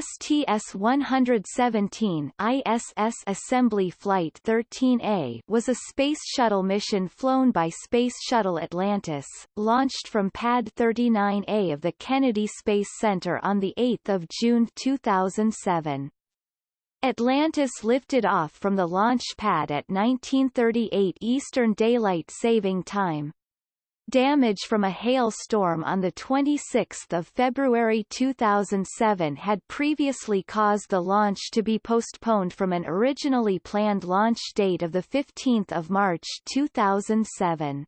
STS-117 ISS Assembly Flight 13A was a Space Shuttle mission flown by Space Shuttle Atlantis, launched from Pad 39A of the Kennedy Space Center on 8 June 2007. Atlantis lifted off from the launch pad at 1938 Eastern Daylight Saving Time. Damage from a hailstorm on 26 February 2007 had previously caused the launch to be postponed from an originally planned launch date of 15 March 2007.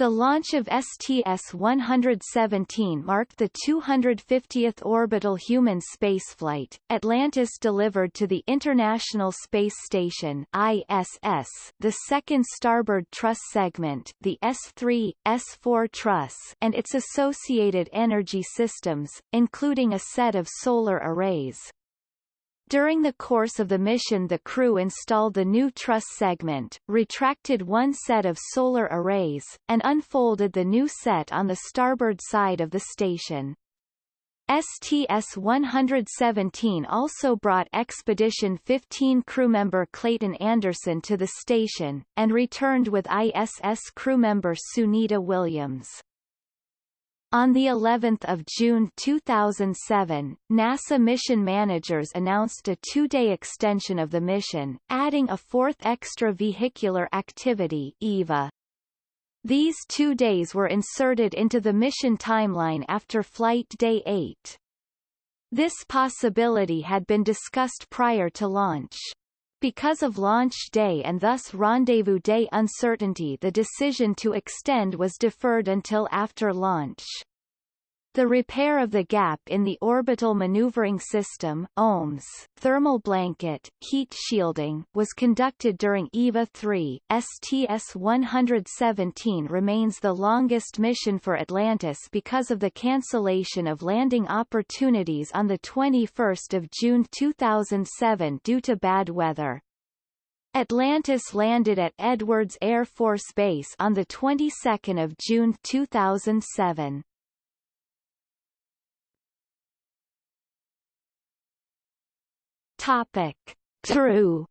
The launch of STS-117 marked the 250th orbital human spaceflight. Atlantis delivered to the International Space Station (ISS) the second starboard truss segment, the S3, S4 truss, and its associated energy systems, including a set of solar arrays. During the course of the mission the crew installed the new truss segment, retracted one set of solar arrays, and unfolded the new set on the starboard side of the station. STS-117 also brought Expedition 15 crewmember Clayton Anderson to the station, and returned with ISS crewmember Sunita Williams. On the 11th of June 2007, NASA mission managers announced a two-day extension of the mission, adding a fourth extravehicular activity EVA. These two days were inserted into the mission timeline after Flight Day 8. This possibility had been discussed prior to launch. Because of launch day and thus rendezvous day uncertainty the decision to extend was deferred until after launch. The repair of the gap in the orbital maneuvering system OMS, thermal blanket, heat shielding, was conducted during EVA-3. STS-117 remains the longest mission for Atlantis because of the cancellation of landing opportunities on 21 June 2007 due to bad weather. Atlantis landed at Edwards Air Force Base on the 22nd of June 2007. Topic. True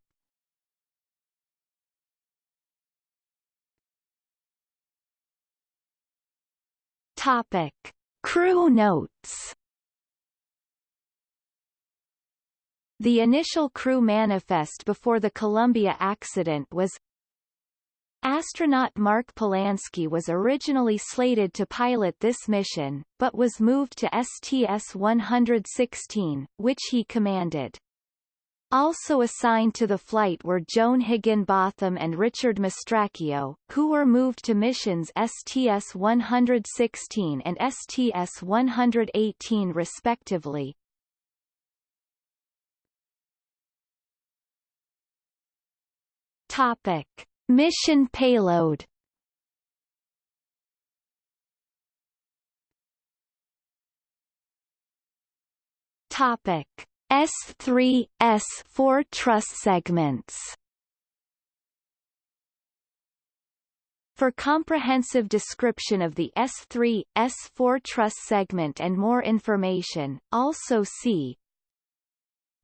Topic. Crew notes The initial crew manifest before the Columbia accident was Astronaut Mark Polansky was originally slated to pilot this mission, but was moved to STS-116, which he commanded. Also assigned to the flight were Joan Higginbotham and Richard Mastracchio, who were moved to missions STS-116 and STS-118 respectively. Topic. Mission payload Topic S3, S4 truss segments For comprehensive description of the S3, S4 truss segment and more information, also see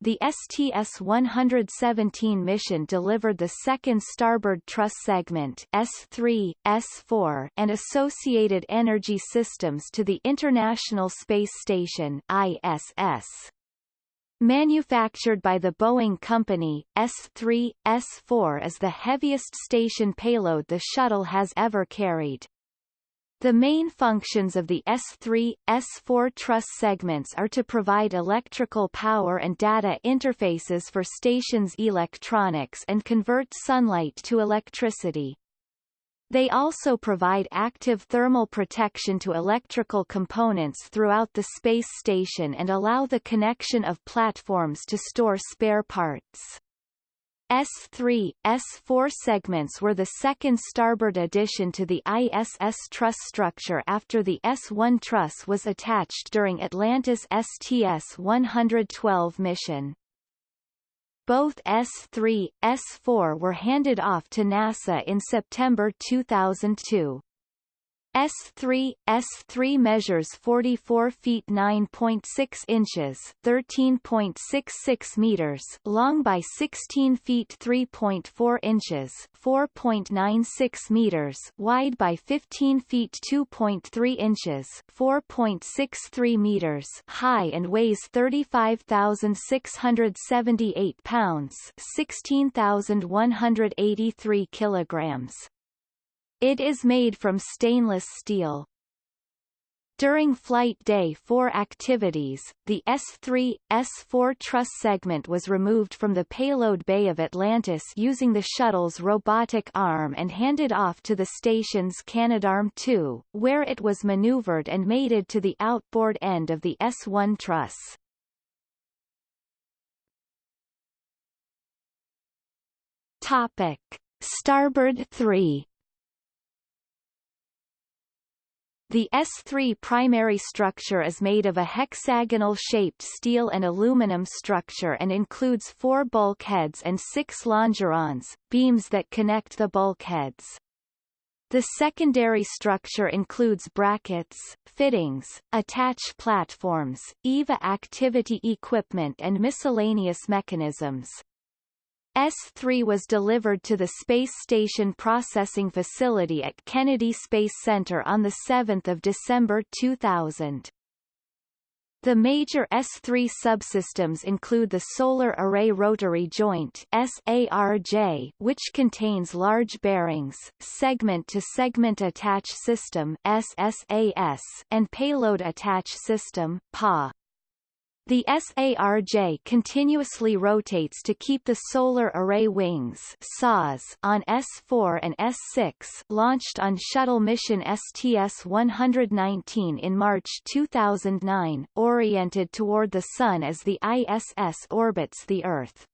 the STS-117 mission delivered the second starboard truss segment S3, S4 and associated energy systems to the International Space Station ISS. Manufactured by the Boeing Company, S-3, S-4 is the heaviest station payload the shuttle has ever carried. The main functions of the S3, S4 truss segments are to provide electrical power and data interfaces for station's electronics and convert sunlight to electricity. They also provide active thermal protection to electrical components throughout the space station and allow the connection of platforms to store spare parts. S3, S4 segments were the second starboard addition to the ISS truss structure after the S1 truss was attached during Atlantis STS-112 mission. Both S-3, S-4 were handed off to NASA in September 2002. S3 S3 measures 44 feet 9.6 inches, 13.66 meters long by 16 feet 3.4 inches, 4.96 meters wide by 15 feet 2.3 inches, 4.63 meters high and weighs 35,678 pounds, 16,183 kilograms. It is made from stainless steel. During Flight Day 4 activities, the S-3, S-4 truss segment was removed from the payload bay of Atlantis using the shuttle's robotic arm and handed off to the station's Canadarm2, where it was maneuvered and mated to the outboard end of the S-1 truss. Topic. Starboard 3 The S3 primary structure is made of a hexagonal-shaped steel and aluminum structure and includes four bulkheads and six longerons, beams that connect the bulkheads. The secondary structure includes brackets, fittings, attach platforms, EVA activity equipment and miscellaneous mechanisms. S-3 was delivered to the Space Station Processing Facility at Kennedy Space Center on 7 December 2000. The major S3 subsystems include the Solar Array Rotary Joint SARJ, which contains large bearings, segment-to-segment -segment attach system SSAS, and payload attach system PA. The SARJ continuously rotates to keep the solar array wings SAS on S4 and S6 launched on shuttle mission STS-119 in March 2009, oriented toward the Sun as the ISS orbits the Earth.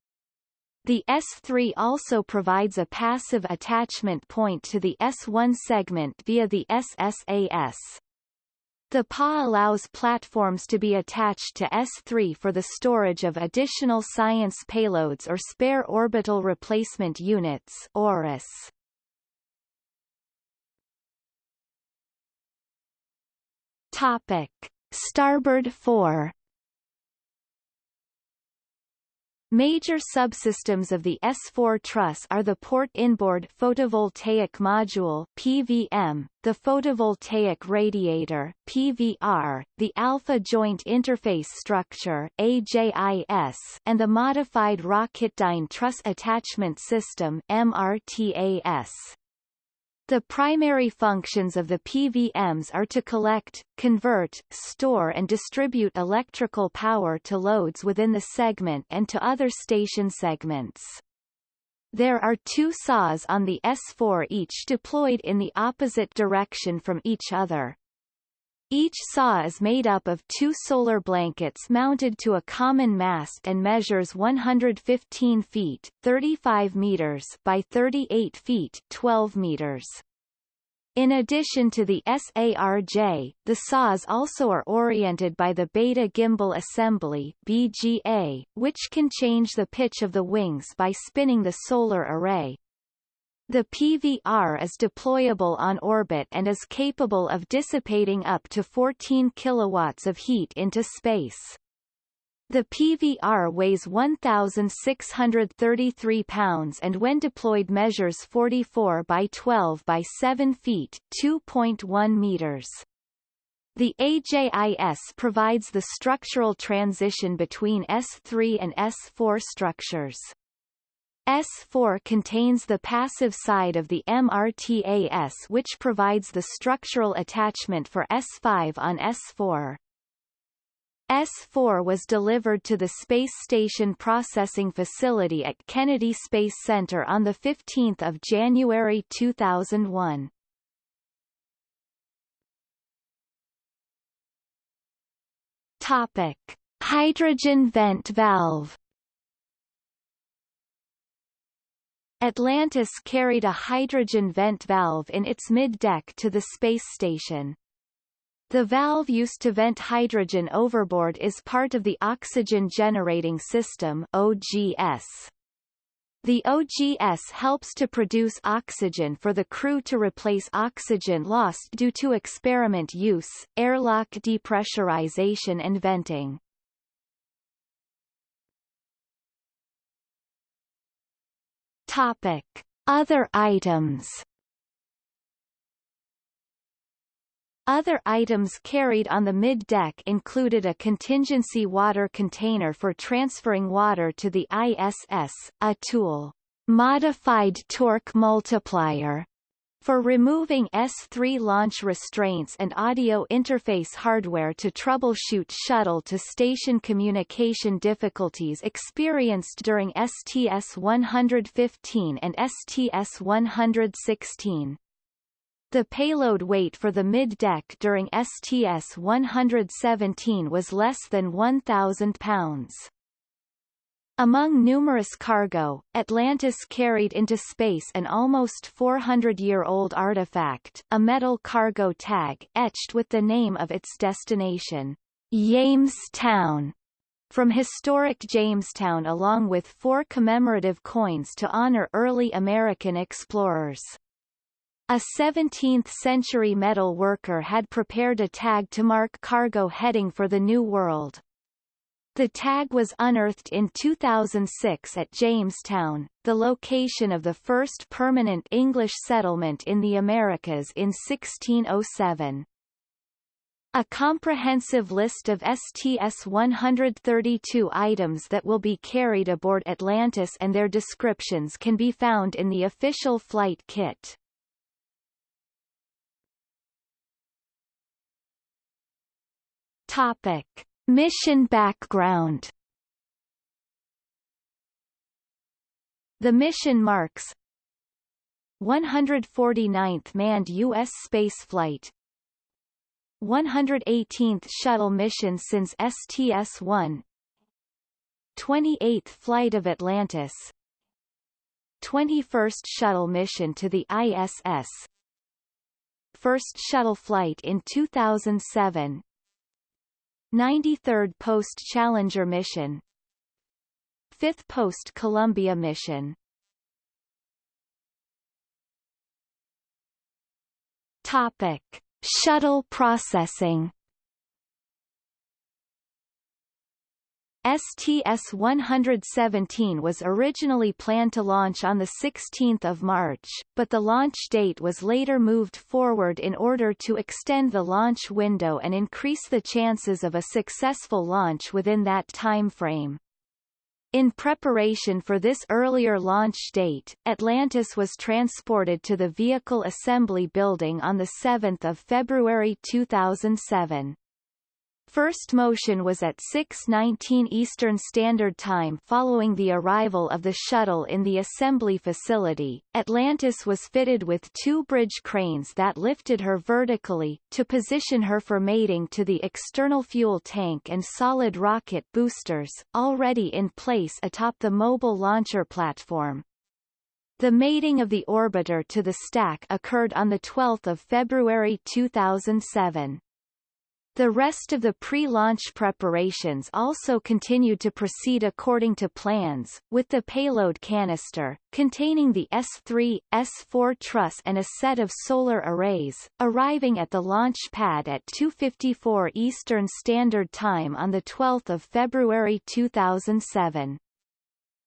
The S3 also provides a passive attachment point to the S1 segment via the SSAS. The PA allows platforms to be attached to S3 for the storage of additional science payloads or spare orbital replacement units ORUS. Topic: Starboard 4 Major subsystems of the S4 truss are the Port Inboard Photovoltaic Module PVM, the Photovoltaic Radiator PVR, the Alpha Joint Interface Structure AJIS, and the Modified Rocketdyne Truss Attachment System MRTAS. The primary functions of the PVMs are to collect, convert, store and distribute electrical power to loads within the segment and to other station segments. There are two saws on the S4 each deployed in the opposite direction from each other. Each saw is made up of two solar blankets mounted to a common mast and measures 115 feet 35 meters by 38 feet 12 meters. In addition to the SARJ, the saws also are oriented by the Beta Gimbal Assembly BGA, which can change the pitch of the wings by spinning the solar array. The PVR is deployable on orbit and is capable of dissipating up to 14 kilowatts of heat into space. The PVR weighs 1,633 pounds and when deployed measures 44 by 12 by 7 feet 2.1 meters. The AJIS provides the structural transition between S3 and S4 structures. S4 contains the passive side of the MRTAS which provides the structural attachment for S5 on S4. S4 was delivered to the Space Station Processing Facility at Kennedy Space Center on 15 January 2001. Topic. Hydrogen vent valve Atlantis carried a hydrogen vent valve in its mid-deck to the space station. The valve used to vent hydrogen overboard is part of the Oxygen Generating System OGS. The OGS helps to produce oxygen for the crew to replace oxygen lost due to experiment use, airlock depressurization and venting. Topic. Other items. Other items carried on the mid-deck included a contingency water container for transferring water to the ISS, a tool, modified torque multiplier, for removing S3 launch restraints and audio interface hardware to troubleshoot shuttle-to-station communication difficulties experienced during STS-115 and STS-116. The payload weight for the mid-deck during STS-117 was less than 1,000 pounds. Among numerous cargo, Atlantis carried into space an almost 400-year-old artifact, a metal cargo tag etched with the name of its destination, Jamestown, from historic Jamestown along with four commemorative coins to honor early American explorers. A 17th-century metal worker had prepared a tag to mark cargo heading for the New World. The tag was unearthed in 2006 at Jamestown, the location of the first permanent English settlement in the Americas in 1607. A comprehensive list of STS-132 items that will be carried aboard Atlantis and their descriptions can be found in the official flight kit. Topic. Mission background The mission marks 149th manned U.S. spaceflight 118th shuttle mission since STS-1 28th flight of Atlantis 21st shuttle mission to the ISS First shuttle flight in 2007 93rd Post-Challenger mission 5th Post-Columbia mission Topic. Shuttle processing STS-117 was originally planned to launch on 16 March, but the launch date was later moved forward in order to extend the launch window and increase the chances of a successful launch within that time frame. In preparation for this earlier launch date, Atlantis was transported to the Vehicle Assembly Building on 7 February 2007. First motion was at 6.19 Eastern Standard Time following the arrival of the shuttle in the assembly facility. Atlantis was fitted with two bridge cranes that lifted her vertically, to position her for mating to the external fuel tank and solid rocket boosters, already in place atop the mobile launcher platform. The mating of the orbiter to the stack occurred on 12 February 2007. The rest of the pre-launch preparations also continued to proceed according to plans, with the payload canister, containing the S3, S4 truss and a set of solar arrays, arriving at the launch pad at 2.54 Eastern Standard Time on 12 February 2007.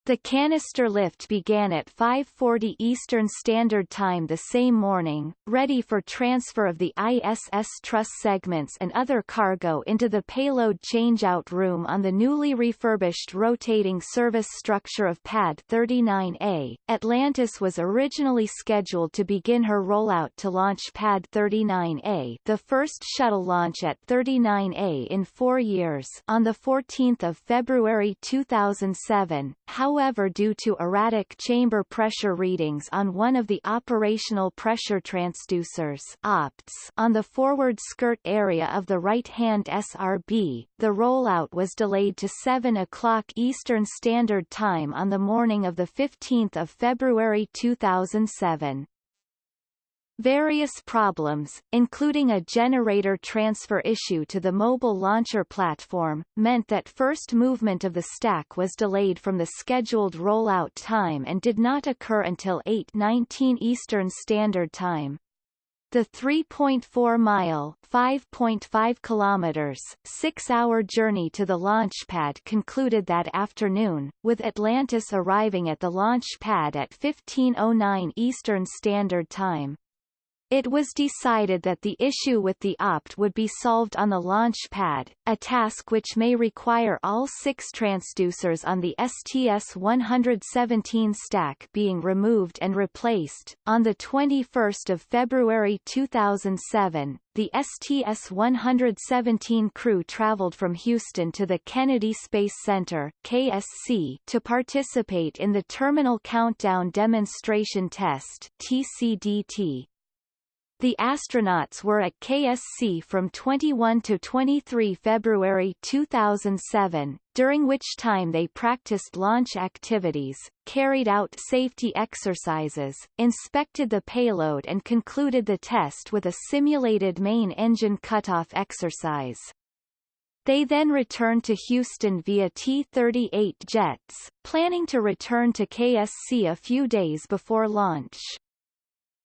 The canister lift began at 5.40 Eastern Standard Time the same morning, ready for transfer of the ISS truss segments and other cargo into the payload changeout room on the newly refurbished rotating service structure of Pad 39A. Atlantis was originally scheduled to begin her rollout to launch Pad 39A the first shuttle launch at 39A in four years on 14 February 2007, however however due to erratic chamber pressure readings on one of the operational pressure transducers OPTs on the forward skirt area of the right-hand SRB, the rollout was delayed to 7 o'clock Eastern Standard Time on the morning of 15 February 2007. Various problems, including a generator transfer issue to the mobile launcher platform, meant that first movement of the stack was delayed from the scheduled rollout time and did not occur until 8:19 Eastern Standard Time. The 3.4-mile (5.5 kilometers) six-hour journey to the launch pad concluded that afternoon, with Atlantis arriving at the launch pad at 15.09 Eastern Standard Time. It was decided that the issue with the opt would be solved on the launch pad, a task which may require all six transducers on the STS-117 stack being removed and replaced. On 21 February 2007, the STS-117 crew traveled from Houston to the Kennedy Space Center KSC to participate in the Terminal Countdown Demonstration Test TCDT. The astronauts were at KSC from 21 to 23 February 2007, during which time they practiced launch activities, carried out safety exercises, inspected the payload and concluded the test with a simulated main engine cutoff exercise. They then returned to Houston via T-38 jets, planning to return to KSC a few days before launch.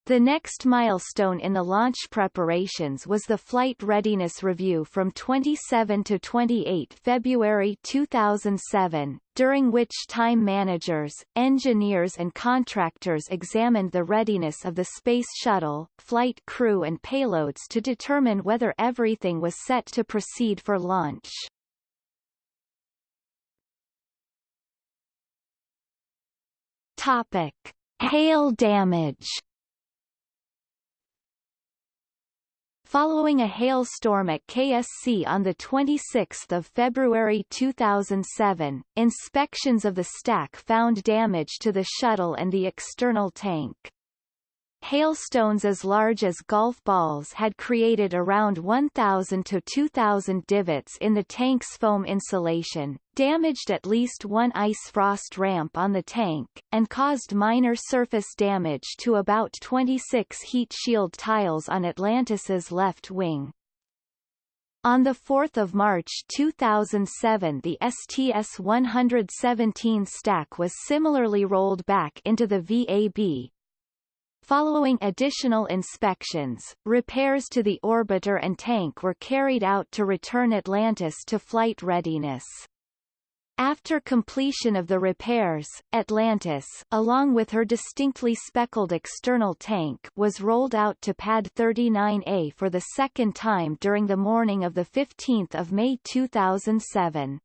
The next milestone in the launch preparations was the Flight Readiness Review from 27 to 28 February 2007, during which time managers, engineers and contractors examined the readiness of the Space Shuttle, flight crew and payloads to determine whether everything was set to proceed for launch. Topic. Hail damage Following a hailstorm at KSC on 26 February 2007, inspections of the stack found damage to the shuttle and the external tank. Hailstones as large as golf balls had created around 1,000 to 2,000 divots in the tank's foam insulation, damaged at least one ice frost ramp on the tank, and caused minor surface damage to about 26 heat shield tiles on Atlantis's left wing. On 4 March 2007 the STS-117 stack was similarly rolled back into the VAB, Following additional inspections, repairs to the orbiter and tank were carried out to return Atlantis to flight readiness. After completion of the repairs, Atlantis, along with her distinctly speckled external tank, was rolled out to Pad 39A for the second time during the morning of 15 May 2007.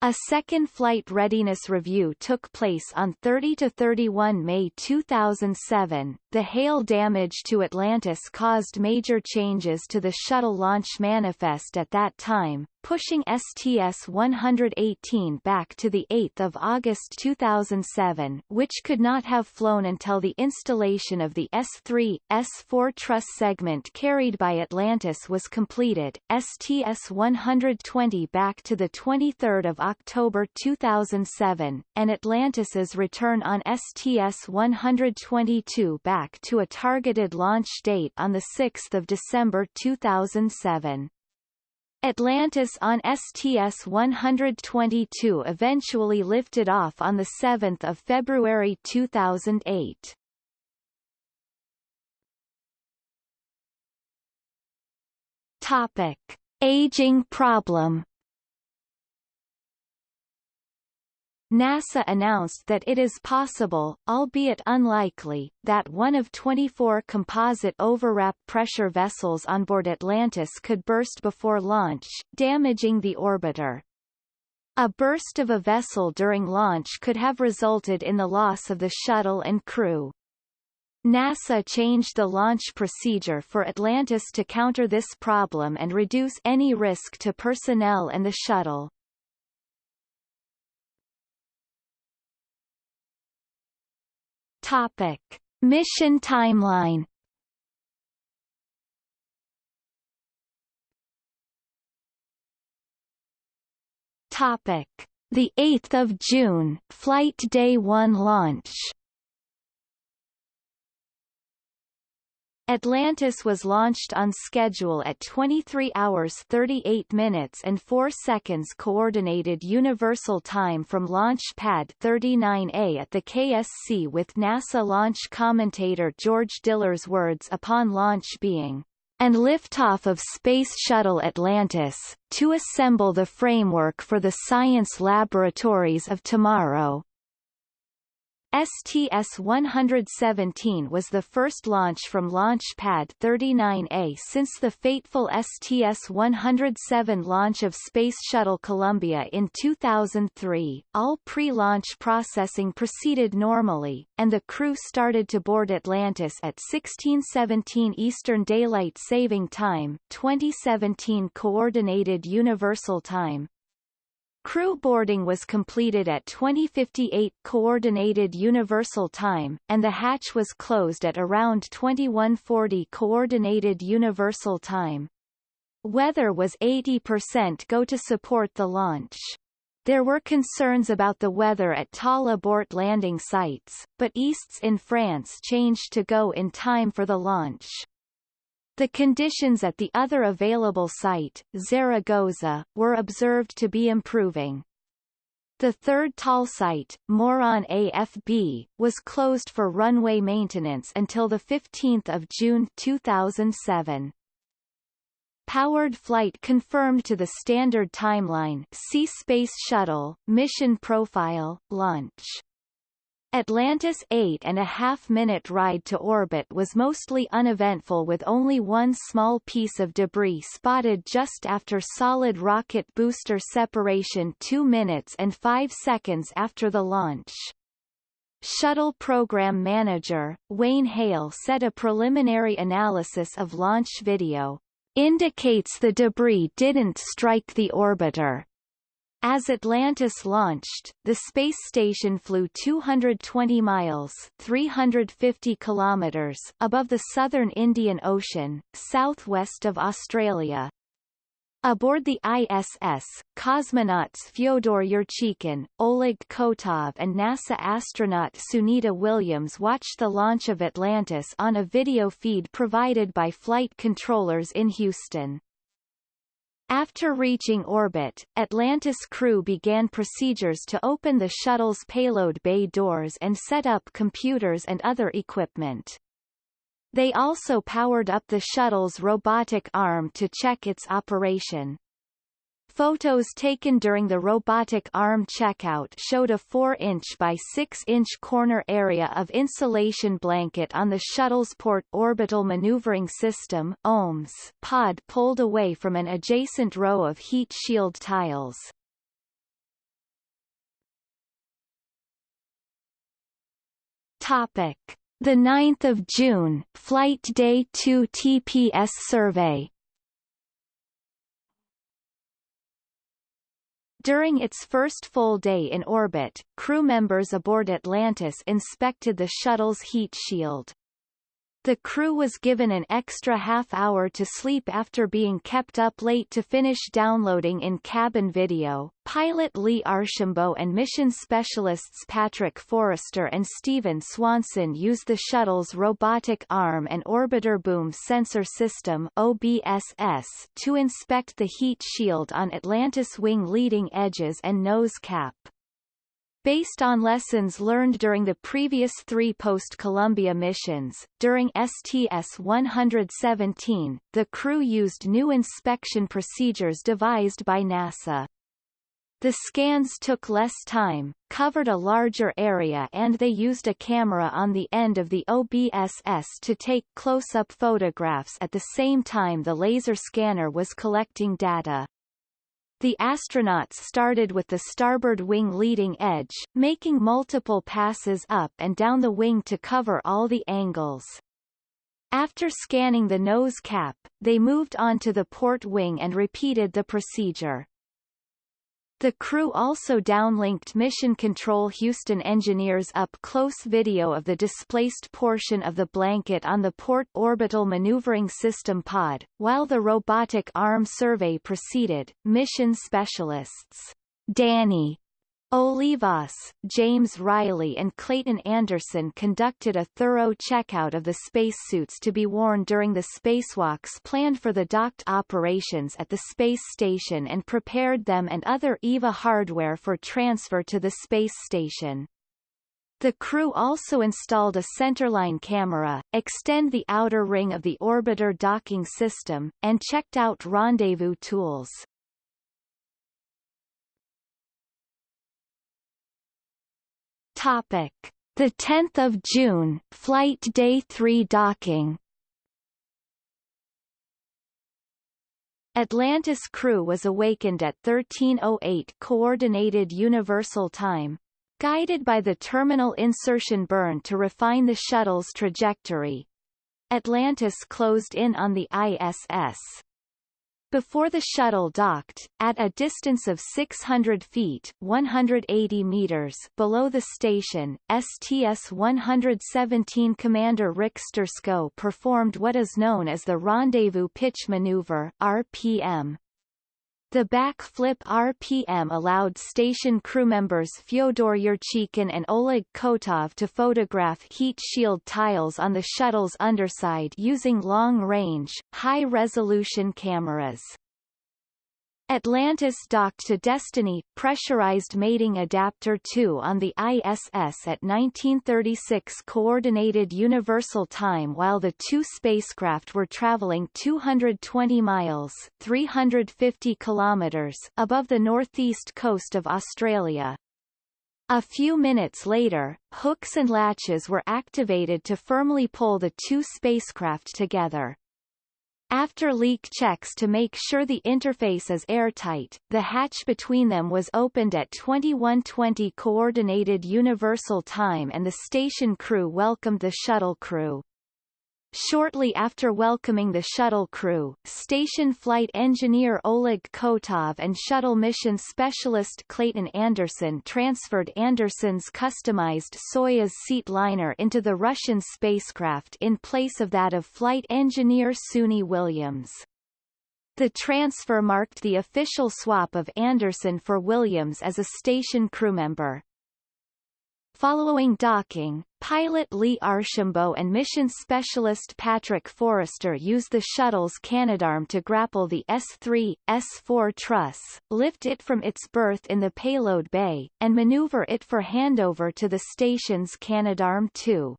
A second flight readiness review took place on 30 to 31 May 2007. The hail damage to Atlantis caused major changes to the shuttle launch manifest at that time, pushing STS-118 back to 8 August 2007 which could not have flown until the installation of the S3, S4 truss segment carried by Atlantis was completed, STS-120 back to 23 October 2007, and Atlantis's return on STS-122 back to a targeted launch date on 6 December 2007. Atlantis on STS-122 eventually lifted off on 7 February 2008. Topic. Aging problem NASA announced that it is possible, albeit unlikely, that one of 24 composite overwrap pressure vessels on board Atlantis could burst before launch, damaging the orbiter. A burst of a vessel during launch could have resulted in the loss of the shuttle and crew. NASA changed the launch procedure for Atlantis to counter this problem and reduce any risk to personnel and the shuttle. Topic: Mission timeline. Topic: The 8th of June, flight day 1 launch. Atlantis was launched on schedule at 23 hours 38 minutes and 4 seconds Coordinated Universal Time from Launch Pad 39A at the KSC with NASA launch commentator George Diller's words upon launch being, and liftoff of Space Shuttle Atlantis, to assemble the framework for the science laboratories of tomorrow. STS-117 was the first launch from Launch Pad 39A since the fateful STS-107 launch of Space Shuttle Columbia in 2003. All pre-launch processing proceeded normally, and the crew started to board Atlantis at 1617 Eastern Daylight Saving Time 2017 Coordinated Universal Time, Crew boarding was completed at 2058 Coordinated Universal Time, and the hatch was closed at around 2140 Coordinated Universal Time. Weather was 80% go to support the launch. There were concerns about the weather at TAL abort landing sites, but Istres in France changed to go in time for the launch. The conditions at the other available site, Zaragoza, were observed to be improving. The third TAL site, Moron AFB, was closed for runway maintenance until 15 June 2007. Powered flight confirmed to the standard timeline See Space Shuttle, Mission Profile, Launch Atlantis' eight and a half minute ride to orbit was mostly uneventful with only one small piece of debris spotted just after solid rocket booster separation 2 minutes and 5 seconds after the launch. Shuttle Program Manager, Wayne Hale said a preliminary analysis of launch video indicates the debris didn't strike the orbiter, as Atlantis launched, the space station flew 220 miles 350 kilometers above the southern Indian Ocean, southwest of Australia. Aboard the ISS, cosmonauts Fyodor Yurchikhin, Oleg Kotov and NASA astronaut Sunita Williams watched the launch of Atlantis on a video feed provided by flight controllers in Houston. After reaching orbit, Atlantis crew began procedures to open the shuttle's payload bay doors and set up computers and other equipment. They also powered up the shuttle's robotic arm to check its operation. Photos taken during the robotic arm checkout showed a 4-inch by 6-inch corner area of insulation blanket on the shuttle's port orbital maneuvering system OMS pod pulled away from an adjacent row of heat shield tiles. Topic: The 9th of June, Flight Day 2 TPS survey. During its first full day in orbit, crew members aboard Atlantis inspected the shuttle's heat shield. The crew was given an extra half hour to sleep after being kept up late to finish downloading in-cabin video. Pilot Lee Archambault and mission specialists Patrick Forrester and Steven Swanson used the shuttle's robotic arm and orbiter boom sensor system OBSS to inspect the heat shield on Atlantis wing leading edges and nose cap. Based on lessons learned during the previous three post-Columbia missions, during STS-117, the crew used new inspection procedures devised by NASA. The scans took less time, covered a larger area and they used a camera on the end of the OBSS to take close-up photographs at the same time the laser scanner was collecting data. The astronauts started with the starboard wing leading edge, making multiple passes up and down the wing to cover all the angles. After scanning the nose cap, they moved on to the port wing and repeated the procedure. The crew also downlinked Mission Control Houston engineers up-close video of the displaced portion of the blanket on the Port Orbital Maneuvering System pod. While the robotic arm survey proceeded, mission specialists Danny Olivas, James Reilly and Clayton Anderson conducted a thorough checkout of the spacesuits to be worn during the spacewalks planned for the docked operations at the space station and prepared them and other EVA hardware for transfer to the space station. The crew also installed a centerline camera, extend the outer ring of the orbiter docking system, and checked out rendezvous tools. Topic: The 10th of June, flight day 3 docking. Atlantis crew was awakened at 1308 coordinated universal time, guided by the terminal insertion burn to refine the shuttle's trajectory. Atlantis closed in on the ISS. Before the shuttle docked, at a distance of 600 feet 180 meters below the station, STS-117 Commander Rick Sturckow performed what is known as the Rendezvous Pitch Maneuver RPM. The backflip RPM allowed station crewmembers Fyodor Yurchikhin and Oleg Kotov to photograph heat shield tiles on the shuttle's underside using long-range, high-resolution cameras. Atlantis docked to Destiny pressurized mating adapter 2 on the ISS at 1936 Coordinated Universal Time while the two spacecraft were traveling 220 miles 350 kilometers above the northeast coast of Australia. A few minutes later, hooks and latches were activated to firmly pull the two spacecraft together. After leak checks to make sure the interface is airtight, the hatch between them was opened at 2120 Coordinated Universal Time and the station crew welcomed the shuttle crew. Shortly after welcoming the shuttle crew, station flight engineer Oleg Kotov and shuttle mission specialist Clayton Anderson transferred Anderson's customized Soyuz seat liner into the Russian spacecraft in place of that of flight engineer Suni Williams. The transfer marked the official swap of Anderson for Williams as a station crewmember. Following docking, pilot Lee Archambault and mission specialist Patrick Forrester used the shuttle's Canadarm to grapple the S-3, S-4 truss, lift it from its berth in the payload bay, and maneuver it for handover to the station's Canadarm-2.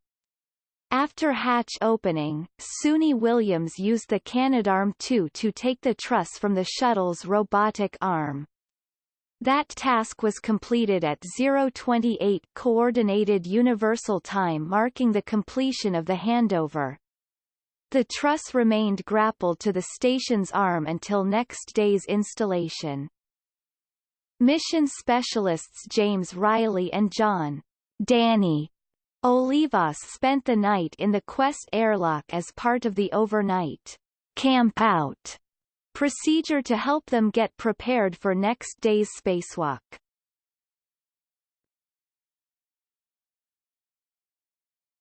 After hatch opening, Suni Williams used the Canadarm-2 to take the truss from the shuttle's robotic arm. That task was completed at 028 Coordinated Universal Time marking the completion of the handover. The truss remained grappled to the station's arm until next day's installation. Mission specialists James Reilly and John Danny Olivas spent the night in the Quest airlock as part of the overnight camp out procedure to help them get prepared for next day's spacewalk.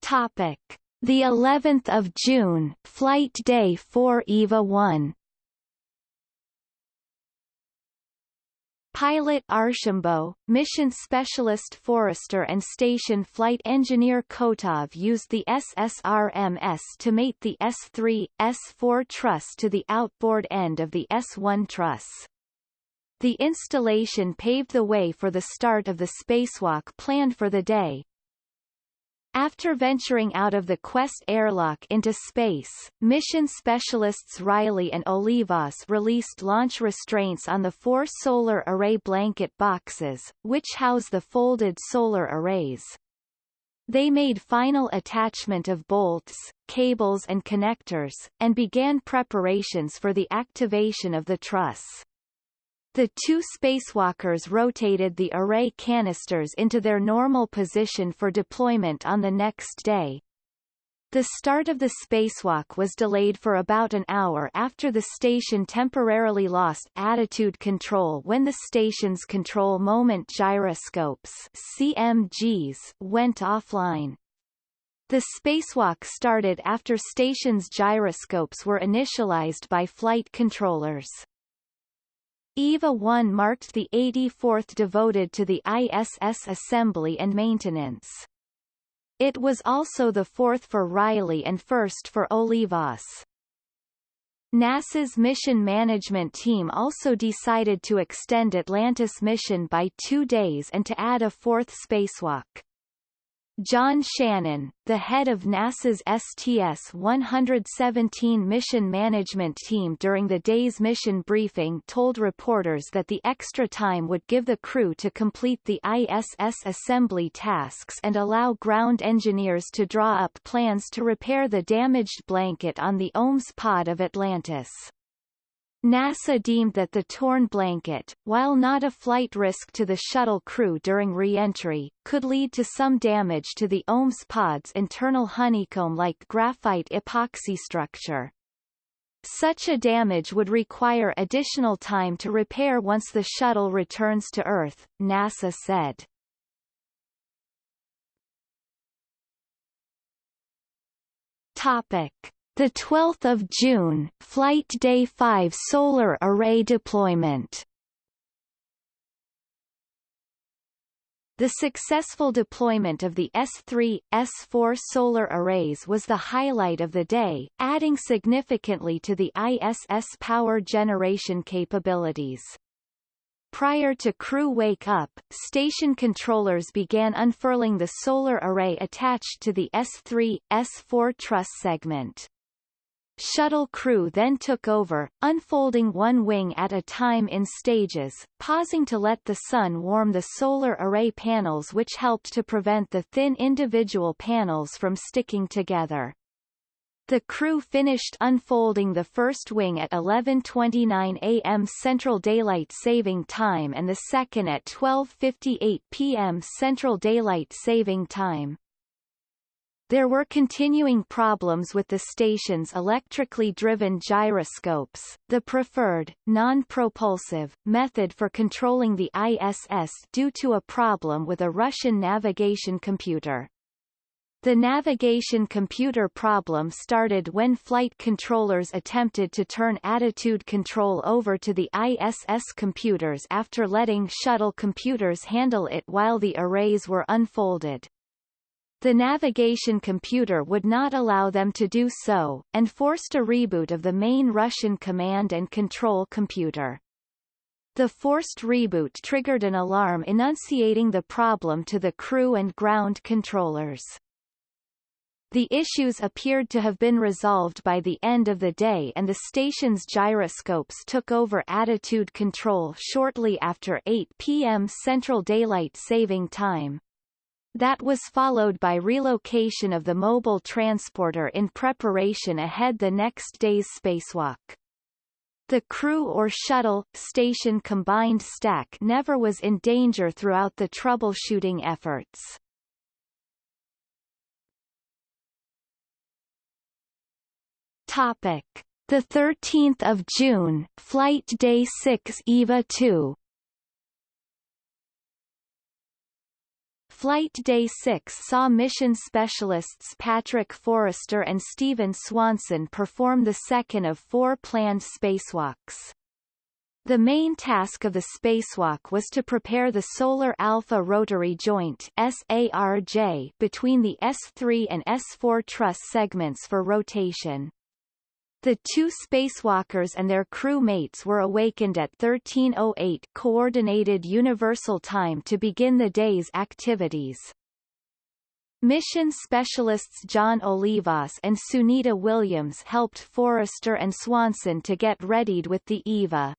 Topic: The 11th of June, flight day 4 EVA 1. Pilot Archambault, mission specialist Forrester and station flight engineer Kotov used the SSRMS to mate the S3, S4 truss to the outboard end of the S1 truss. The installation paved the way for the start of the spacewalk planned for the day, after venturing out of the Quest airlock into space, mission specialists Reilly and Olivas released launch restraints on the four solar array blanket boxes, which house the folded solar arrays. They made final attachment of bolts, cables and connectors, and began preparations for the activation of the truss. The two spacewalkers rotated the array canisters into their normal position for deployment on the next day. The start of the spacewalk was delayed for about an hour after the station temporarily lost attitude control when the station's control moment gyroscopes CMGs went offline. The spacewalk started after station's gyroscopes were initialized by flight controllers. EVA 1 marked the 84th devoted to the ISS assembly and maintenance. It was also the fourth for Reilly and first for Olivas. NASA's mission management team also decided to extend Atlantis mission by two days and to add a fourth spacewalk. John Shannon, the head of NASA's STS-117 mission management team during the day's mission briefing told reporters that the extra time would give the crew to complete the ISS assembly tasks and allow ground engineers to draw up plans to repair the damaged blanket on the OMS pod of Atlantis. NASA deemed that the torn blanket, while not a flight risk to the shuttle crew during re-entry, could lead to some damage to the OMS pod's internal honeycomb-like graphite epoxy structure. Such a damage would require additional time to repair once the shuttle returns to Earth, NASA said. Topic. The 12th of June, Flight Day 5 solar array deployment. The successful deployment of the S3, S4 solar arrays was the highlight of the day, adding significantly to the ISS power generation capabilities. Prior to crew wake-up, station controllers began unfurling the solar array attached to the S3, S4 truss segment. Shuttle crew then took over, unfolding one wing at a time in stages, pausing to let the sun warm the solar array panels which helped to prevent the thin individual panels from sticking together. The crew finished unfolding the first wing at 11.29 am Central Daylight Saving Time and the second at 12.58 p.m. Central Daylight Saving Time. There were continuing problems with the station's electrically driven gyroscopes, the preferred, non-propulsive, method for controlling the ISS due to a problem with a Russian navigation computer. The navigation computer problem started when flight controllers attempted to turn attitude control over to the ISS computers after letting shuttle computers handle it while the arrays were unfolded. The navigation computer would not allow them to do so, and forced a reboot of the main Russian command and control computer. The forced reboot triggered an alarm enunciating the problem to the crew and ground controllers. The issues appeared to have been resolved by the end of the day and the station's gyroscopes took over attitude control shortly after 8 p.m. Central Daylight Saving Time. That was followed by relocation of the mobile transporter in preparation ahead the next day's spacewalk. The crew or shuttle, station combined stack never was in danger throughout the troubleshooting efforts. Topic. The 13th of June, Flight Day 6 EVA 2 Flight Day 6 saw mission specialists Patrick Forrester and Steven Swanson perform the second of four planned spacewalks. The main task of the spacewalk was to prepare the Solar Alpha Rotary Joint SARJ between the S3 and S4 truss segments for rotation. The two spacewalkers and their crew mates were awakened at 1308 Coordinated Universal Time to begin the day's activities. Mission specialists John Olivas and Sunita Williams helped Forrester and Swanson to get readied with the EVA.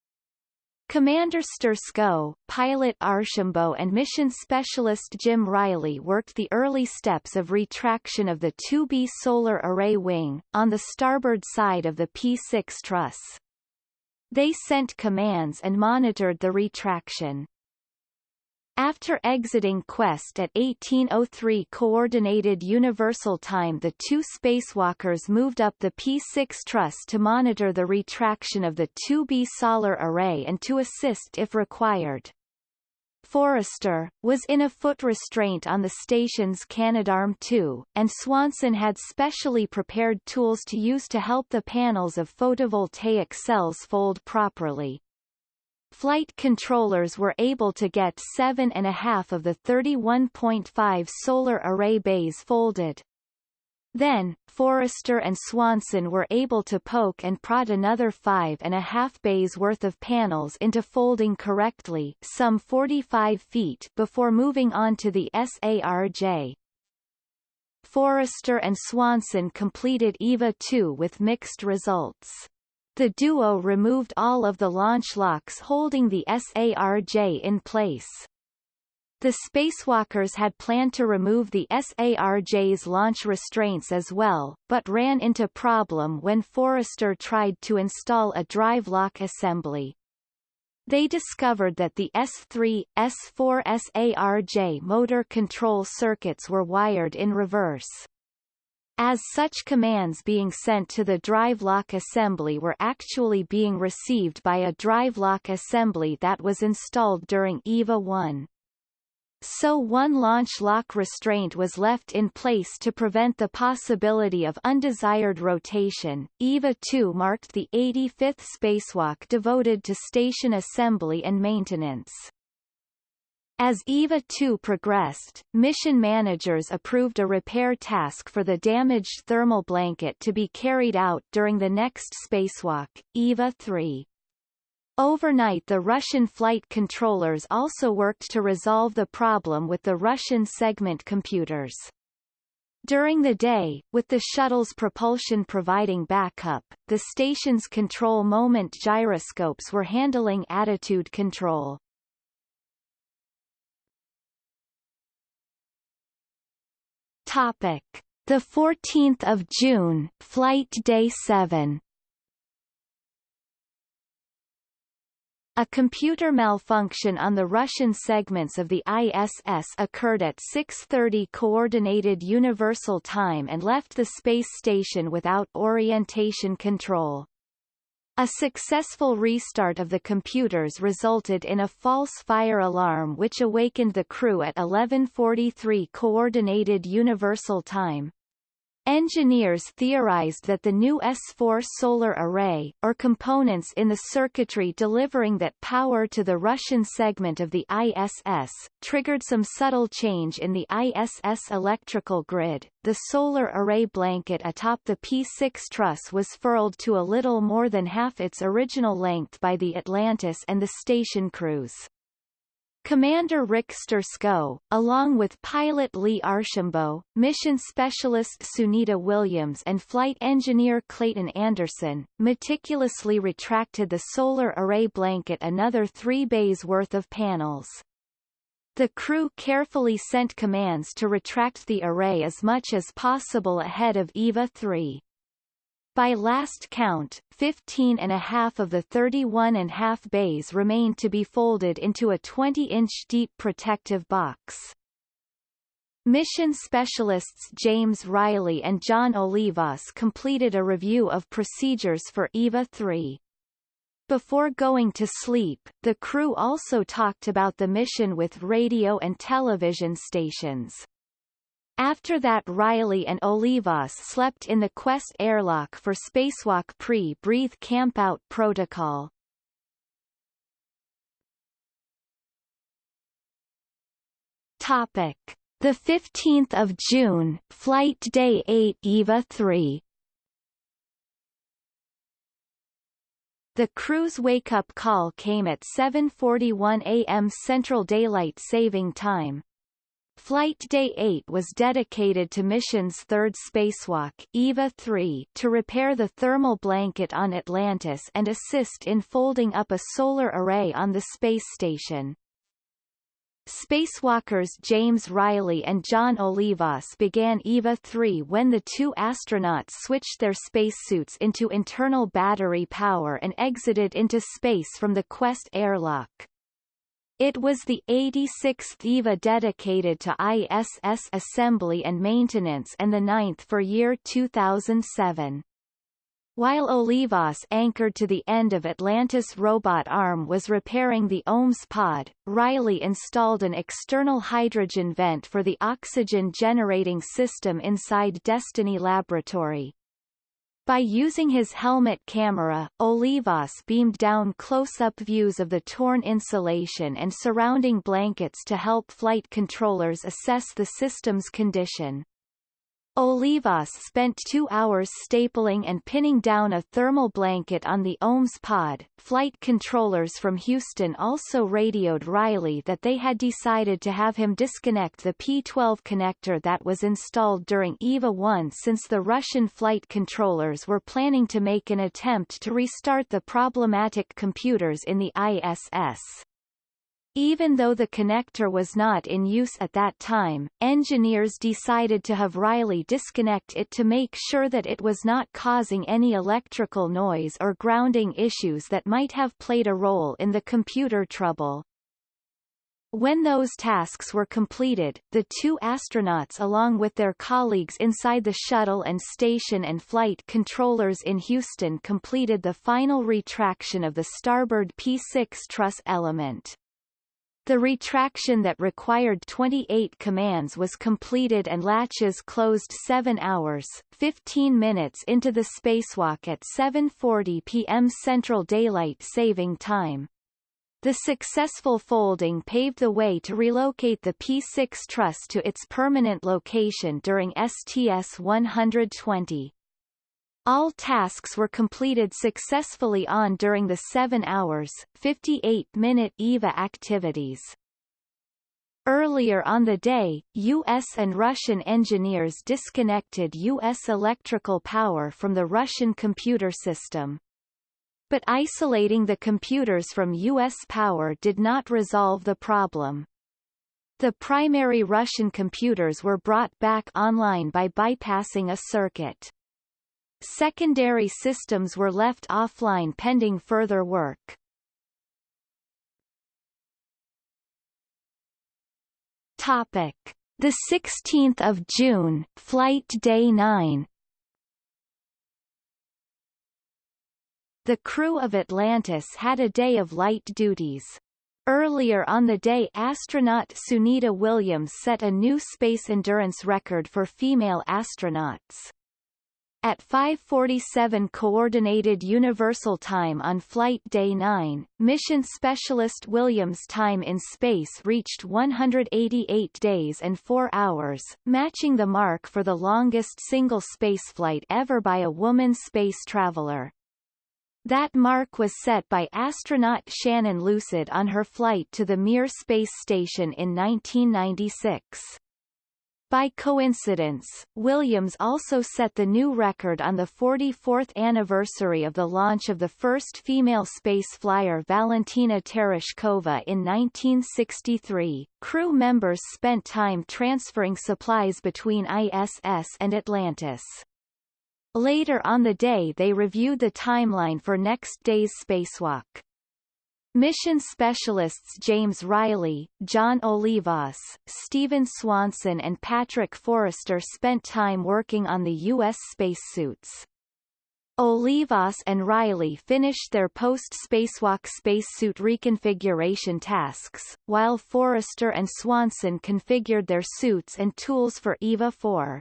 Commander Sturckow, pilot Archambault and mission specialist Jim Reilly worked the early steps of retraction of the 2B solar array wing, on the starboard side of the P6 truss. They sent commands and monitored the retraction. After exiting Quest at 1803 Coordinated Universal Time the two spacewalkers moved up the P6 truss to monitor the retraction of the 2B solar array and to assist if required. Forrester, was in a foot restraint on the station's Canadarm2, and Swanson had specially prepared tools to use to help the panels of photovoltaic cells fold properly. Flight controllers were able to get seven and a half of the 31.5 solar array bays folded. Then, Forrester and Swanson were able to poke and prod another five and a half bays worth of panels into folding correctly some 45 feet before moving on to the SARJ. Forrester and Swanson completed EVA 2 with mixed results. The duo removed all of the launch locks holding the SARJ in place. The spacewalkers had planned to remove the SARJ's launch restraints as well, but ran into problem when Forrester tried to install a drive lock assembly. They discovered that the S3, S4 SARJ motor control circuits were wired in reverse. As such commands being sent to the drive lock assembly were actually being received by a drive lock assembly that was installed during EVA 1. So one launch lock restraint was left in place to prevent the possibility of undesired rotation. EVA 2 marked the 85th spacewalk devoted to station assembly and maintenance. As EVA 2 progressed, mission managers approved a repair task for the damaged thermal blanket to be carried out during the next spacewalk, EVA 3. Overnight the Russian flight controllers also worked to resolve the problem with the Russian segment computers. During the day, with the shuttle's propulsion providing backup, the station's control moment gyroscopes were handling attitude control. Topic: The 14th of June, flight day 7. A computer malfunction on the Russian segments of the ISS occurred at 6.30 Coordinated Universal Time and left the space station without orientation control. A successful restart of the computers resulted in a false fire alarm which awakened the crew at 11.43 Coordinated Universal Time. Engineers theorized that the new S4 solar array, or components in the circuitry delivering that power to the Russian segment of the ISS, triggered some subtle change in the ISS electrical grid. The solar array blanket atop the P6 truss was furled to a little more than half its original length by the Atlantis and the station crews. Commander Rick Sturckow, along with pilot Lee Archambault, mission specialist Sunita Williams and flight engineer Clayton Anderson, meticulously retracted the solar array blanket another three bays worth of panels. The crew carefully sent commands to retract the array as much as possible ahead of EVA 3. By last count, 15 and a half of the 31 and half bays remained to be folded into a 20-inch deep protective box. Mission specialists James Reilly and John Olivas completed a review of procedures for EVA 3. Before going to sleep, the crew also talked about the mission with radio and television stations. After that Reilly and Olivas slept in the Quest airlock for spacewalk pre-breathe campout protocol. Topic: The 15th of June, flight day 8 EVA 3. The crew's wake-up call came at 7:41 a.m. Central Daylight Saving Time. Flight Day 8 was dedicated to mission's third spacewalk, EVA 3, to repair the thermal blanket on Atlantis and assist in folding up a solar array on the space station. Spacewalkers James Reilly and John Olivas began EVA 3 when the two astronauts switched their spacesuits into internal battery power and exited into space from the Quest airlock. It was the 86th EVA dedicated to ISS assembly and maintenance and the ninth for year 2007. While Olivas anchored to the end of Atlantis robot arm was repairing the OMS pod, Reilly installed an external hydrogen vent for the oxygen generating system inside Destiny Laboratory. By using his helmet camera, Olivas beamed down close-up views of the torn insulation and surrounding blankets to help flight controllers assess the system's condition. Olivas spent two hours stapling and pinning down a thermal blanket on the OMS pod. Flight controllers from Houston also radioed Reilly that they had decided to have him disconnect the P-12 connector that was installed during EVA 1 since the Russian flight controllers were planning to make an attempt to restart the problematic computers in the ISS. Even though the connector was not in use at that time, engineers decided to have Reilly disconnect it to make sure that it was not causing any electrical noise or grounding issues that might have played a role in the computer trouble. When those tasks were completed, the two astronauts along with their colleagues inside the shuttle and station and flight controllers in Houston completed the final retraction of the starboard P6 truss element. The retraction that required 28 commands was completed and latches closed 7 hours, 15 minutes into the spacewalk at 7.40 p.m. Central Daylight Saving Time. The successful folding paved the way to relocate the P6 truss to its permanent location during STS-120. All tasks were completed successfully on during the 7 hours, 58-minute EVA activities. Earlier on the day, U.S. and Russian engineers disconnected U.S. electrical power from the Russian computer system. But isolating the computers from U.S. power did not resolve the problem. The primary Russian computers were brought back online by bypassing a circuit. Secondary systems were left offline pending further work. Topic: The 16th of June, flight day 9. The crew of Atlantis had a day of light duties. Earlier on the day astronaut Sunita Williams set a new space endurance record for female astronauts. At 5:47 coordinated universal time on flight day 9, mission specialist Williams' time in space reached 188 days and 4 hours, matching the mark for the longest single spaceflight ever by a woman space traveler. That mark was set by astronaut Shannon Lucid on her flight to the Mir space station in 1996. By coincidence, Williams also set the new record on the 44th anniversary of the launch of the first female space flyer Valentina Tereshkova in 1963. Crew members spent time transferring supplies between ISS and Atlantis. Later on the day they reviewed the timeline for next day's spacewalk. Mission specialists James Reilly, John Olivas, Steven Swanson and Patrick Forrester spent time working on the U.S. spacesuits. Olivas and Reilly finished their post-spacewalk spacesuit reconfiguration tasks, while Forrester and Swanson configured their suits and tools for EVA 4.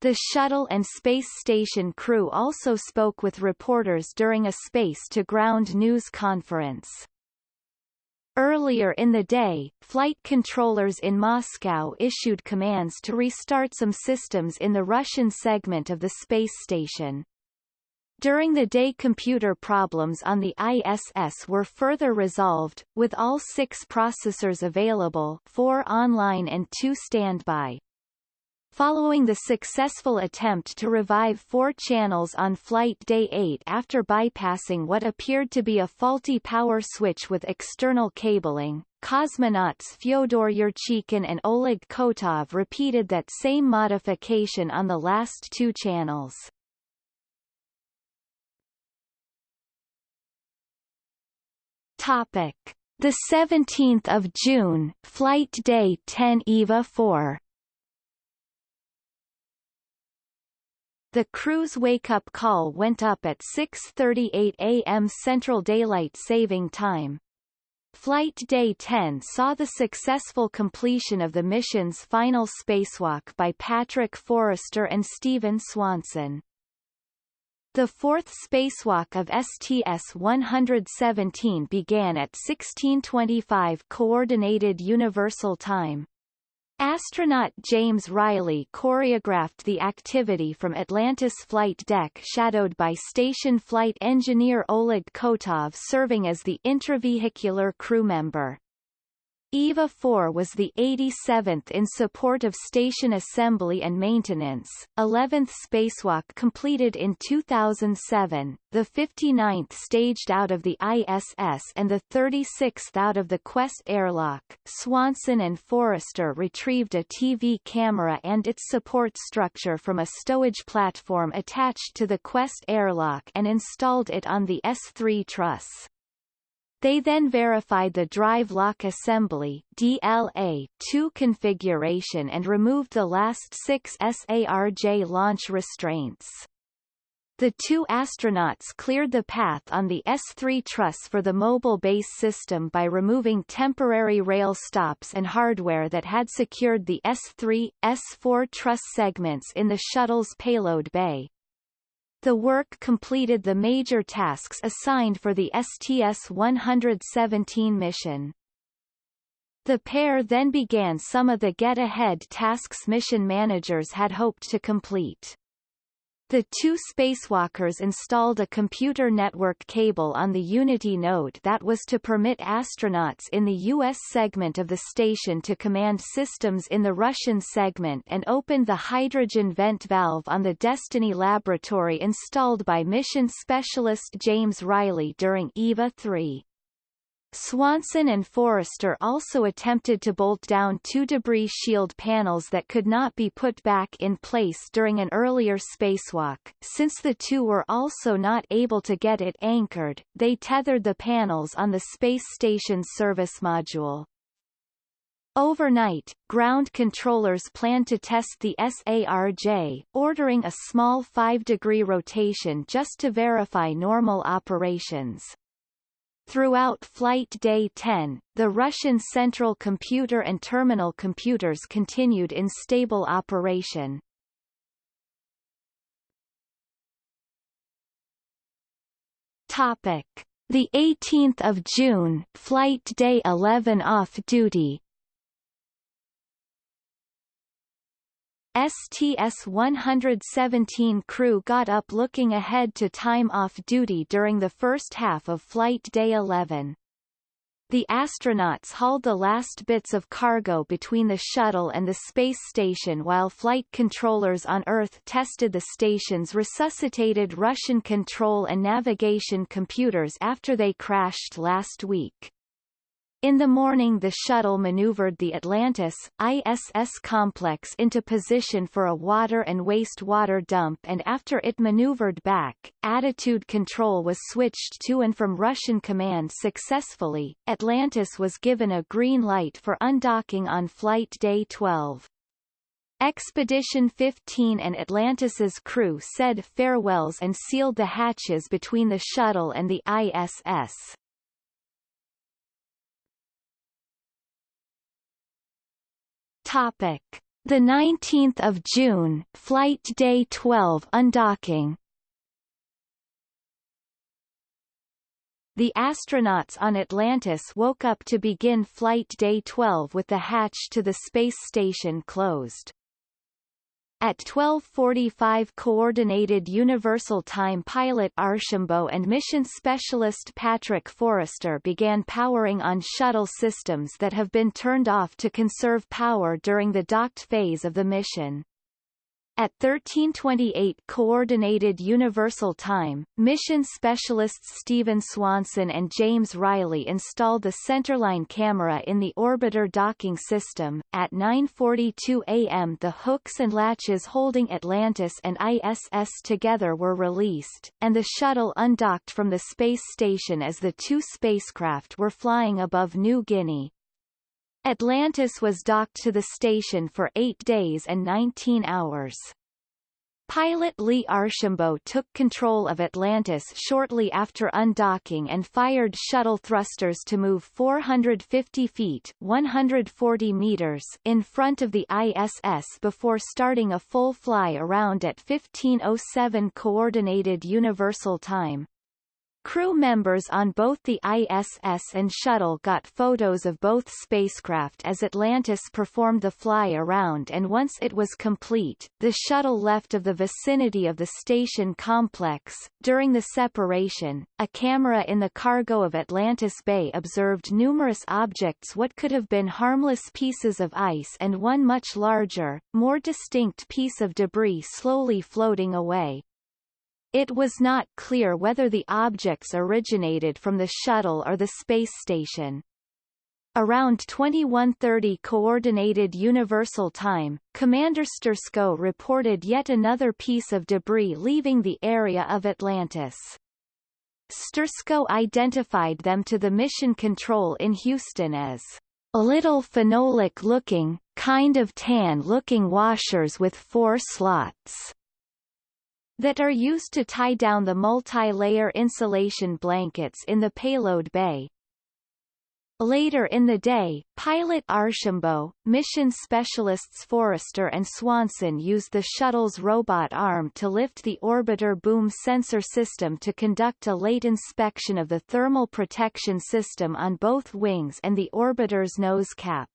The shuttle and space station crew also spoke with reporters during a space-to-ground news conference. Earlier in the day, flight controllers in Moscow issued commands to restart some systems in the Russian segment of the space station. During the day computer problems on the ISS were further resolved, with all six processors available four online and two standby. Following the successful attempt to revive four channels on Flight Day 8 after bypassing what appeared to be a faulty power switch with external cabling, cosmonauts Fyodor Yurchikhin and Oleg Kotov repeated that same modification on the last two channels. Topic: The 17th of June, Flight Day 10 EVA 4. The crew's wake-up call went up at 6.38 a.m. Central Daylight Saving Time. Flight Day 10 saw the successful completion of the mission's final spacewalk by Patrick Forrester and Steven Swanson. The fourth spacewalk of STS-117 began at 1625 Coordinated Universal Time. Astronaut James Reilly choreographed the activity from Atlantis flight deck shadowed by station flight engineer Oleg Kotov serving as the intravehicular crew member. EVA 4 was the 87th in support of station assembly and maintenance, 11th spacewalk completed in 2007, the 59th staged out of the ISS and the 36th out of the Quest airlock. Swanson and Forrester retrieved a TV camera and its support structure from a stowage platform attached to the Quest airlock and installed it on the S3 truss. They then verified the drive lock assembly DLA-2 configuration and removed the last six SARJ launch restraints. The two astronauts cleared the path on the S3 truss for the mobile base system by removing temporary rail stops and hardware that had secured the S3, S4 truss segments in the shuttle's payload bay. The work completed the major tasks assigned for the STS-117 mission. The pair then began some of the get-ahead tasks mission managers had hoped to complete. The two spacewalkers installed a computer network cable on the Unity node that was to permit astronauts in the U.S. segment of the station to command systems in the Russian segment and opened the hydrogen vent valve on the Destiny laboratory installed by mission specialist James Reilly during EVA 3. Swanson and Forrester also attempted to bolt down two debris shield panels that could not be put back in place during an earlier spacewalk. Since the two were also not able to get it anchored, they tethered the panels on the space station's service module. Overnight, ground controllers planned to test the SARJ, ordering a small 5-degree rotation just to verify normal operations. Throughout Flight Day 10, the Russian Central Computer and Terminal computers continued in stable operation. Topic: The 18th of June, Flight Day 11 off duty. STS-117 crew got up looking ahead to time off duty during the first half of Flight Day 11. The astronauts hauled the last bits of cargo between the shuttle and the space station while flight controllers on Earth tested the station's resuscitated Russian control and navigation computers after they crashed last week. In the morning the shuttle maneuvered the Atlantis, ISS complex into position for a water and wastewater dump and after it maneuvered back, attitude control was switched to and from Russian command successfully. Atlantis was given a green light for undocking on flight day 12. Expedition 15 and Atlantis's crew said farewells and sealed the hatches between the shuttle and the ISS. Topic: The 19th of June, flight day 12 undocking. The astronauts on Atlantis woke up to begin flight day 12 with the hatch to the space station closed. At 12:45 Coordinated Universal Time pilot Archambault and mission specialist Patrick Forrester began powering on shuttle systems that have been turned off to conserve power during the docked phase of the mission. At 1328 Coordinated Universal Time, mission specialists Steven Swanson and James Reilly installed the centerline camera in the orbiter docking system. At 9.42 am the hooks and latches holding Atlantis and ISS together were released, and the shuttle undocked from the space station as the two spacecraft were flying above New Guinea. Atlantis was docked to the station for eight days and 19 hours. pilot Lee Archambault took control of Atlantis shortly after undocking and fired shuttle thrusters to move 450 feet 140 meters in front of the ISS before starting a full fly around at 1507 Coordinated Universal Time. Crew members on both the ISS and shuttle got photos of both spacecraft as Atlantis performed the fly-around and once it was complete, the shuttle left of the vicinity of the station complex. During the separation, a camera in the cargo of Atlantis Bay observed numerous objects what could have been harmless pieces of ice and one much larger, more distinct piece of debris slowly floating away. It was not clear whether the objects originated from the shuttle or the space station. Around 2130 Coordinated Universal Time, Commander Sturckow reported yet another piece of debris leaving the area of Atlantis. Sturckow identified them to the mission control in Houston as a little phenolic-looking, kind of tan-looking washers with four slots that are used to tie down the multi-layer insulation blankets in the payload bay. Later in the day, pilot Archambault, mission specialists Forrester and Swanson used the shuttle's robot arm to lift the orbiter boom sensor system to conduct a late inspection of the thermal protection system on both wings and the orbiter's nose cap.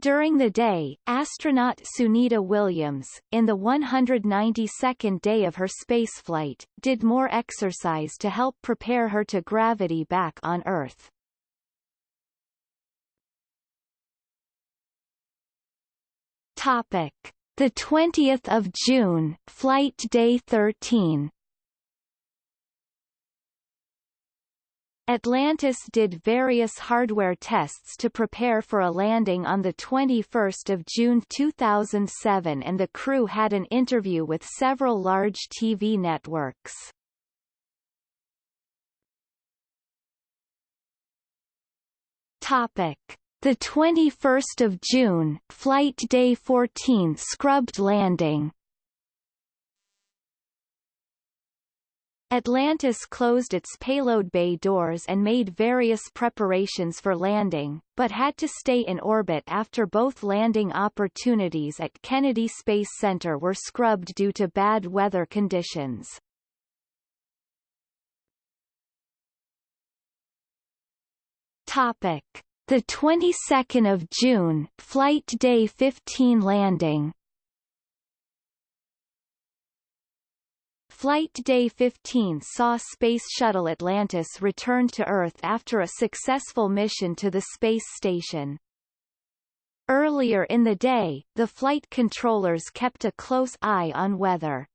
During the day, astronaut Sunita Williams, in the 192nd day of her spaceflight, did more exercise to help prepare her to gravity back on Earth. Topic: The 20th of June, flight day 13. Atlantis did various hardware tests to prepare for a landing on 21 June 2007 and the crew had an interview with several large TV networks. Topic. The 21st of June, flight day 14 scrubbed landing Atlantis closed its payload bay doors and made various preparations for landing, but had to stay in orbit after both landing opportunities at Kennedy Space Center were scrubbed due to bad weather conditions. Topic: The 22nd of June, flight day 15 landing. Flight Day 15 saw Space Shuttle Atlantis return to Earth after a successful mission to the space station. Earlier in the day, the flight controllers kept a close eye on weather.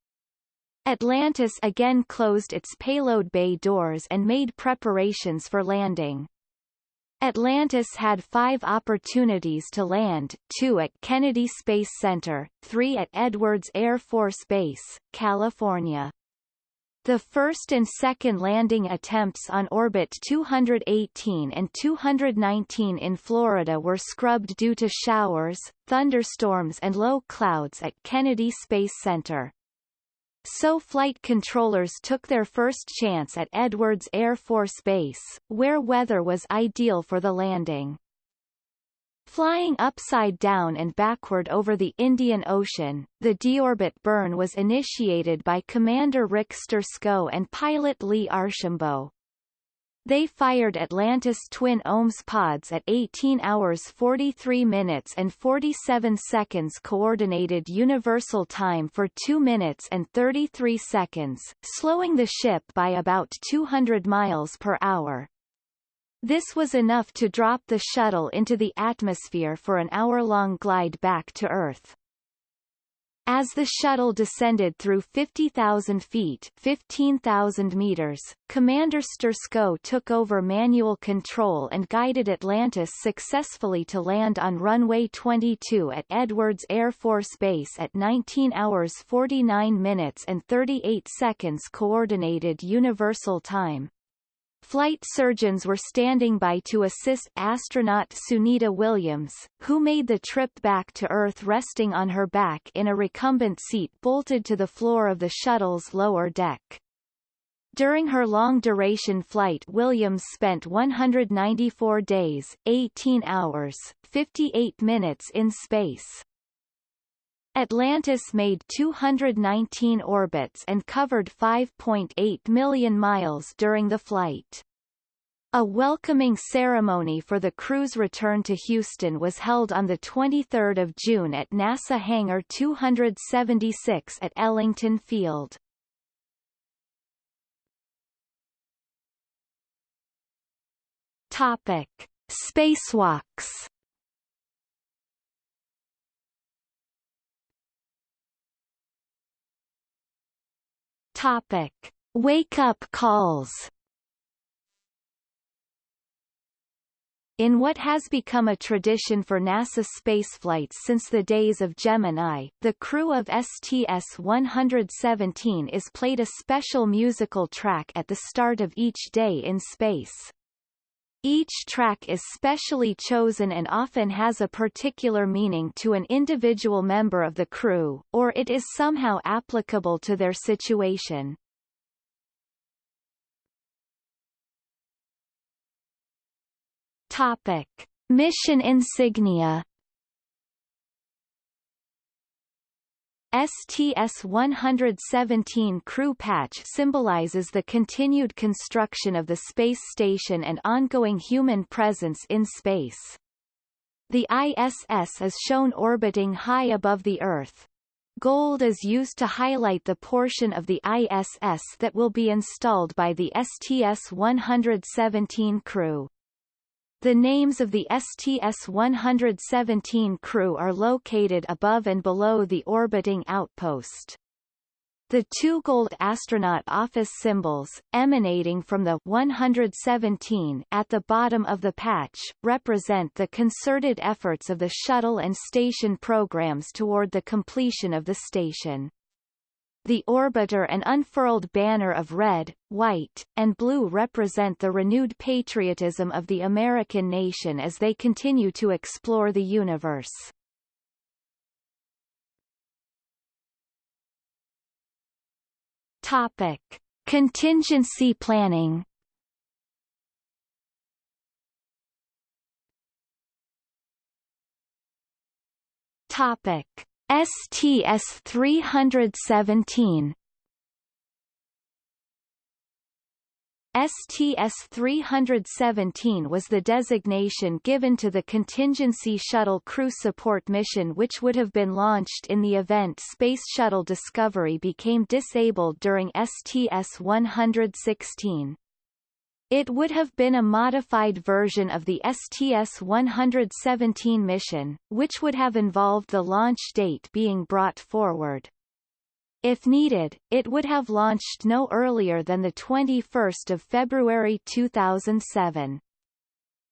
Atlantis again closed its payload bay doors and made preparations for landing. Atlantis had five opportunities to land, two at Kennedy Space Center, three at Edwards Air Force Base, California. The first and second landing attempts on Orbit 218 and 219 in Florida were scrubbed due to showers, thunderstorms and low clouds at Kennedy Space Center. So flight controllers took their first chance at Edwards Air Force Base, where weather was ideal for the landing. Flying upside down and backward over the Indian Ocean, the deorbit burn was initiated by Commander Rick Sturckow and pilot Lee Archambault. They fired Atlantis twin OMS pods at 18 hours 43 minutes and 47 seconds Coordinated Universal Time for 2 minutes and 33 seconds, slowing the ship by about 200 miles per hour. This was enough to drop the shuttle into the atmosphere for an hour-long glide back to Earth. As the shuttle descended through 50,000 feet 15,000 meters, Commander Sturckow took over manual control and guided Atlantis successfully to land on runway 22 at Edwards Air Force Base at 19 hours 49 minutes and 38 seconds Coordinated Universal Time. Flight surgeons were standing by to assist astronaut Sunita Williams, who made the trip back to Earth resting on her back in a recumbent seat bolted to the floor of the shuttle's lower deck. During her long-duration flight Williams spent 194 days, 18 hours, 58 minutes in space. Atlantis made 219 orbits and covered 5.8 million miles during the flight. A welcoming ceremony for the crew's return to Houston was held on 23 June at NASA Hangar 276 at Ellington Field. Topic: Spacewalks. Topic: Wake up calls. In what has become a tradition for NASA spaceflights since the days of Gemini, the crew of STS-117 is played a special musical track at the start of each day in space. Each track is specially chosen and often has a particular meaning to an individual member of the crew, or it is somehow applicable to their situation. Topic. Mission insignia STS-117 crew patch symbolizes the continued construction of the space station and ongoing human presence in space. The ISS is shown orbiting high above the Earth. Gold is used to highlight the portion of the ISS that will be installed by the STS-117 crew. The names of the STS-117 crew are located above and below the orbiting outpost. The two gold astronaut office symbols, emanating from the 117 at the bottom of the patch, represent the concerted efforts of the shuttle and station programs toward the completion of the station. The orbiter and unfurled banner of red, white, and blue represent the renewed patriotism of the American nation as they continue to explore the universe. Topic. Contingency planning Topic. STS-317 STS-317 was the designation given to the contingency shuttle crew support mission which would have been launched in the event Space Shuttle Discovery became disabled during STS-116. It would have been a modified version of the STS-117 mission, which would have involved the launch date being brought forward. If needed, it would have launched no earlier than 21 February 2007.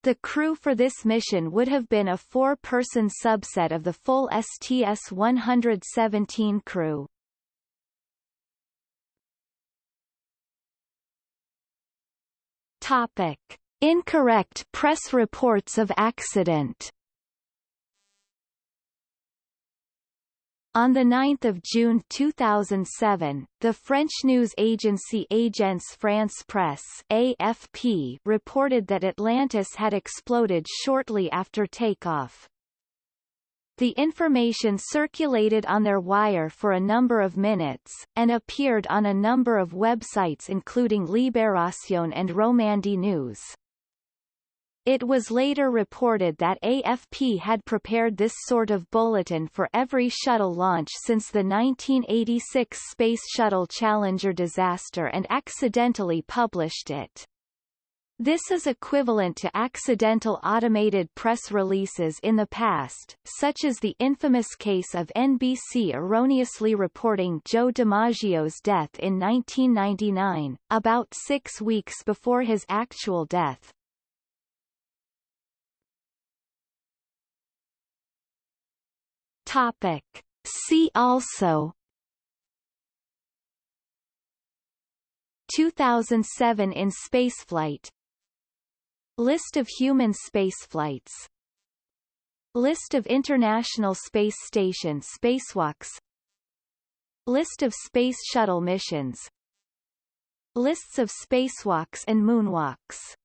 The crew for this mission would have been a four-person subset of the full STS-117 crew. Topic. Incorrect press reports of accident On 9 June 2007, the French news agency Agence France Presse AFP reported that Atlantis had exploded shortly after takeoff. The information circulated on their wire for a number of minutes, and appeared on a number of websites including Libération and Romandie News. It was later reported that AFP had prepared this sort of bulletin for every shuttle launch since the 1986 Space Shuttle Challenger disaster and accidentally published it. This is equivalent to accidental automated press releases in the past, such as the infamous case of NBC erroneously reporting Joe DiMaggio's death in 1999, about six weeks before his actual death. Topic. See also 2007 in spaceflight List of human spaceflights List of International Space Station spacewalks. List of Space Shuttle missions. Lists of spacewalks and moonwalks